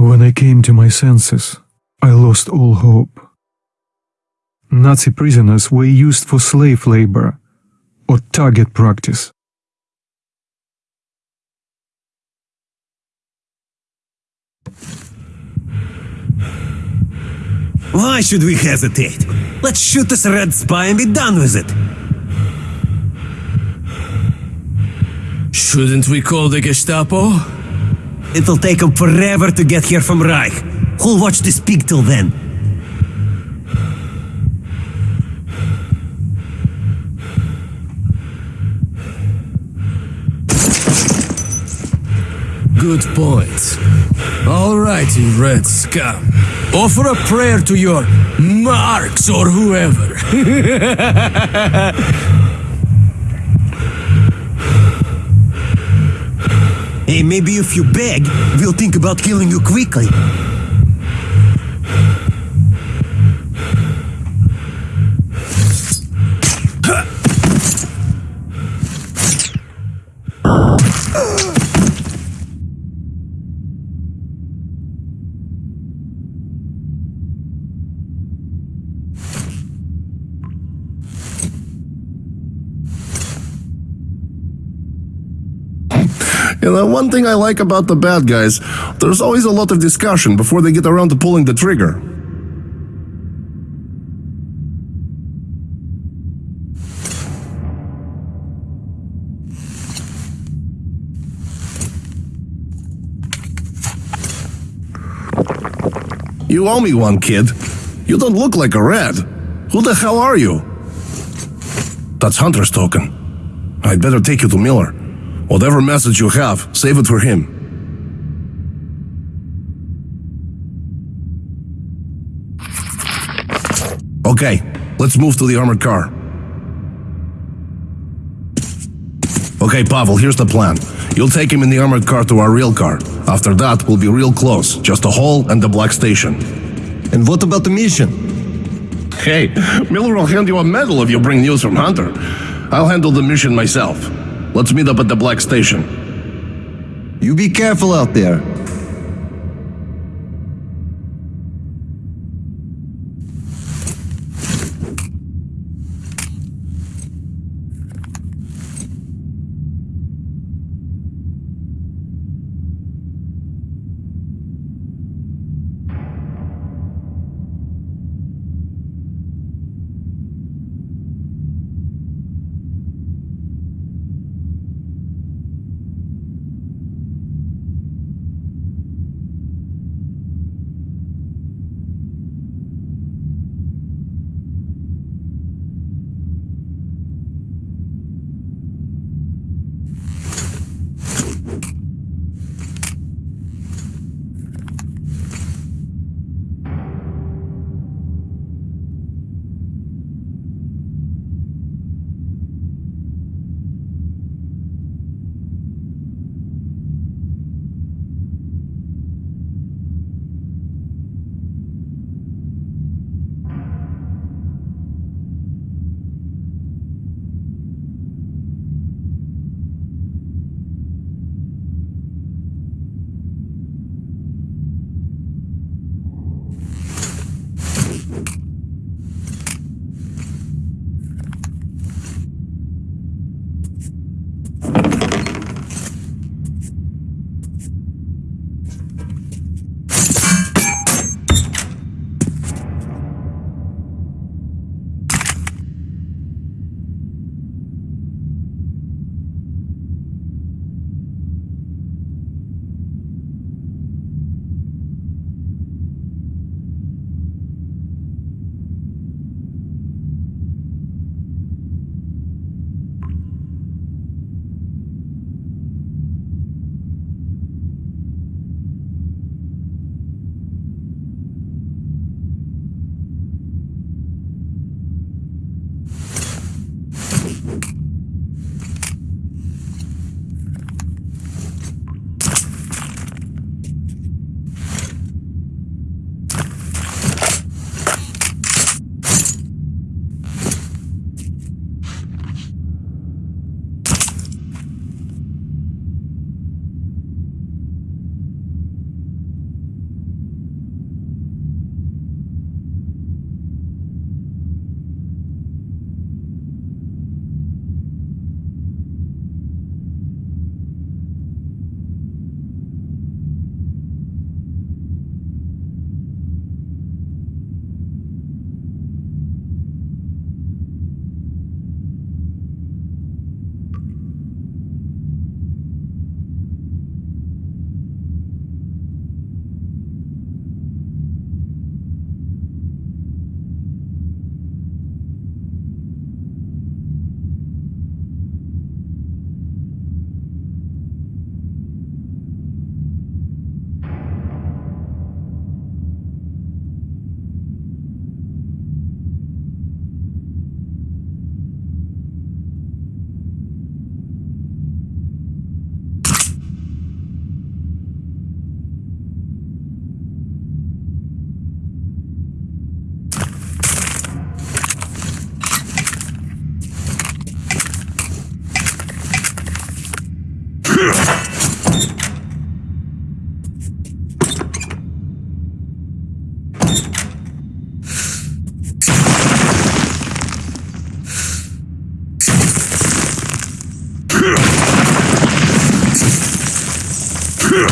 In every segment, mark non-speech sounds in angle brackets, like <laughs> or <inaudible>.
When I came to my senses, I lost all hope. Nazi prisoners were used for slave labor or target practice. Why should we hesitate? Let's shoot this red spy and be done with it. Shouldn't we call the Gestapo? It'll take them forever to get here from Reich. Who'll watch this pig till then? Good point. All right, you red scum. Offer a prayer to your Marx or whoever. <laughs> maybe if you beg, we'll think about killing you quickly. You know, one thing I like about the bad guys, there's always a lot of discussion before they get around to pulling the trigger. You owe me one, kid. You don't look like a red. Who the hell are you? That's Hunter's token. I'd better take you to Miller. Whatever message you have, save it for him. Okay, let's move to the armored car. Okay, Pavel, here's the plan. You'll take him in the armored car to our real car. After that, we'll be real close. Just a hole and the black station. And what about the mission? Hey, Miller will hand you a medal if you bring news from Hunter. I'll handle the mission myself. Let's meet up at the black station. You be careful out there. Huh!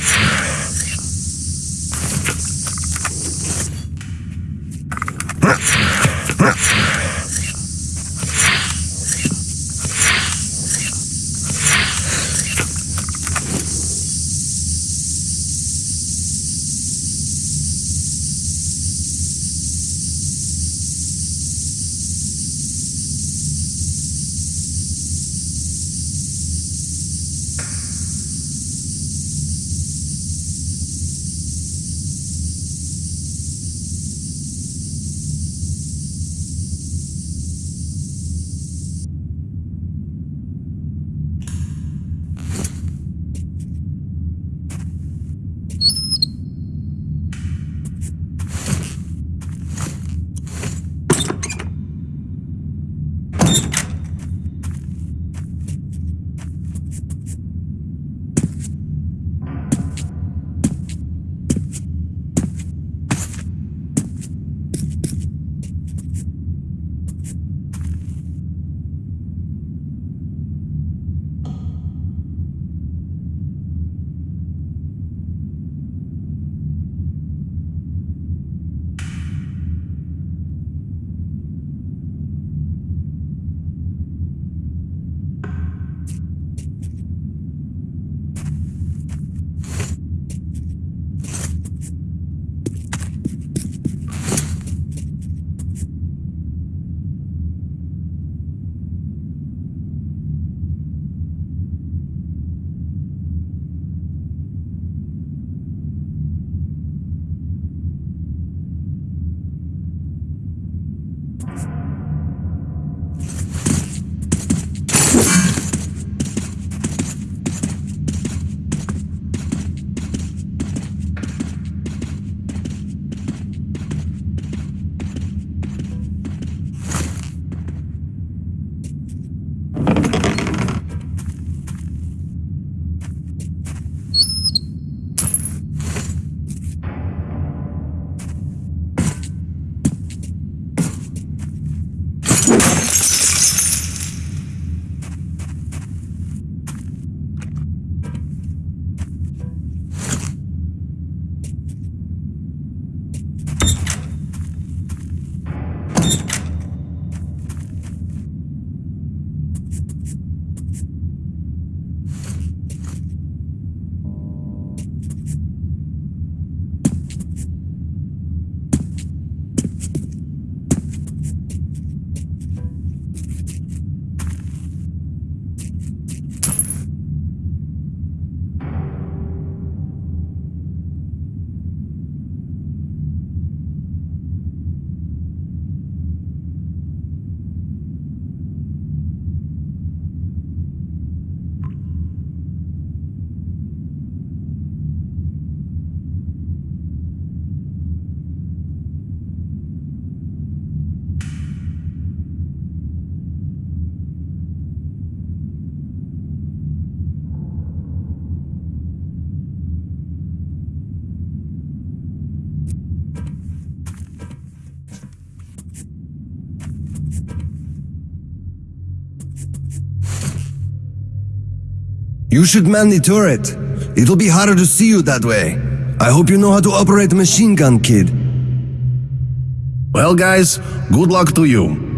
Earth. You should man the turret. It'll be harder to see you that way. I hope you know how to operate a machine gun, kid. Well, guys, good luck to you.